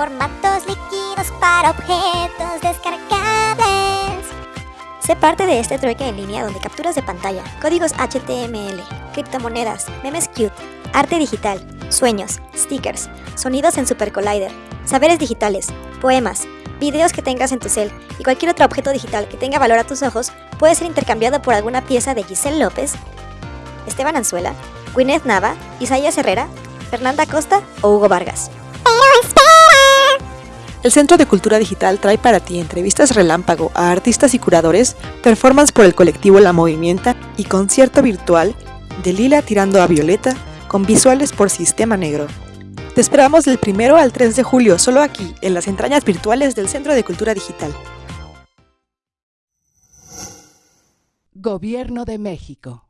formatos líquidos para objetos descargables. Sé parte de este trueque en línea donde capturas de pantalla, códigos HTML, criptomonedas, memes cute, arte digital, sueños, stickers, sonidos en Super Collider, saberes digitales, poemas, videos que tengas en tu cel y cualquier otro objeto digital que tenga valor a tus ojos puede ser intercambiado por alguna pieza de Giselle López, Esteban Anzuela, Gwyneth Nava, Isaías Herrera, Fernanda Costa o Hugo Vargas. El Centro de Cultura Digital trae para ti entrevistas relámpago a artistas y curadores, performance por el colectivo La Movimienta y concierto virtual de Lila tirando a Violeta con visuales por Sistema Negro. Te esperamos del 1 al 3 de julio, solo aquí, en las entrañas virtuales del Centro de Cultura Digital. Gobierno de México.